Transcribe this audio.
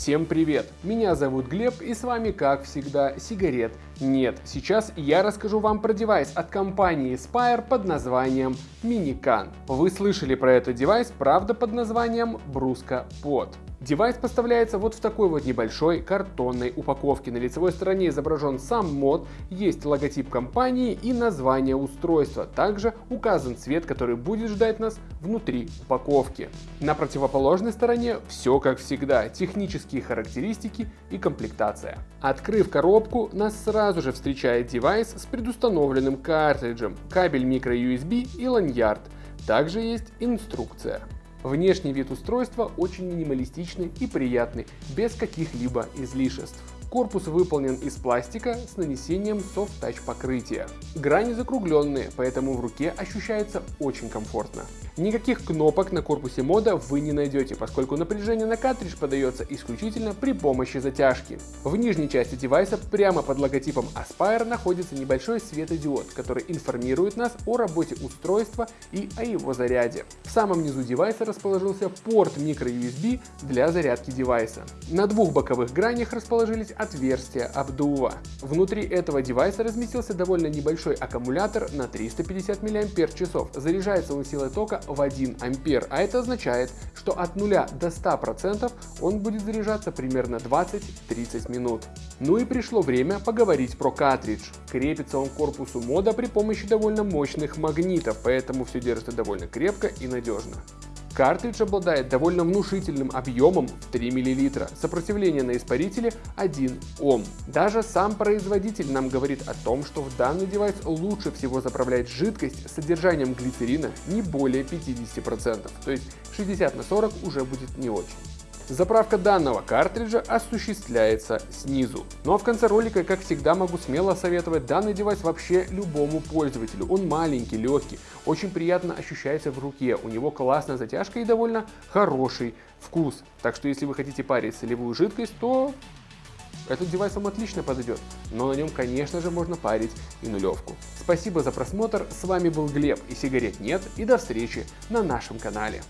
Всем привет! Меня зовут Глеб и с вами как всегда сигарет нет. Сейчас я расскажу вам про девайс от компании Aspire под названием Minican. Вы слышали про этот девайс, правда под названием Brusko Pod. Девайс поставляется вот в такой вот небольшой картонной упаковке. На лицевой стороне изображен сам мод, есть логотип компании и название устройства. Также указан цвет, который будет ждать нас внутри упаковки. На противоположной стороне все как всегда, технические характеристики и комплектация. Открыв коробку, нас сразу же встречает девайс с предустановленным картриджем, кабель microUSB и ланьярд. Также есть инструкция. Внешний вид устройства очень минималистичный и приятный, без каких-либо излишеств. Корпус выполнен из пластика с нанесением Soft Touch покрытия. Грани закругленные, поэтому в руке ощущается очень комфортно. Никаких кнопок на корпусе мода вы не найдете, поскольку напряжение на картридж подается исключительно при помощи затяжки. В нижней части девайса прямо под логотипом Aspire находится небольшой светодиод, который информирует нас о работе устройства и о его заряде. В самом низу девайса расположился порт microUSB для зарядки девайса. На двух боковых гранях расположились отверстия обдува. Внутри этого девайса разместился довольно небольшой аккумулятор на 350 мАч. Заряжается он силой тока в 1 ампер, а это означает, что от 0 до 100% он будет заряжаться примерно 20-30 минут. Ну и пришло время поговорить про картридж. Крепится он к корпусу мода при помощи довольно мощных магнитов, поэтому все держится довольно крепко и надежно. Картридж обладает довольно внушительным объемом в 3 мл, сопротивление на испарителе 1 Ом. Даже сам производитель нам говорит о том, что в данный девайс лучше всего заправлять жидкость с содержанием глицерина не более 50%, то есть 60 на 40 уже будет не очень. Заправка данного картриджа осуществляется снизу. Ну а в конце ролика, как всегда, могу смело советовать данный девайс вообще любому пользователю. Он маленький, легкий, очень приятно ощущается в руке, у него классная затяжка и довольно хороший вкус. Так что если вы хотите парить солевую жидкость, то этот девайс вам отлично подойдет, но на нем, конечно же, можно парить и нулевку. Спасибо за просмотр, с вами был Глеб и сигарет нет, и до встречи на нашем канале.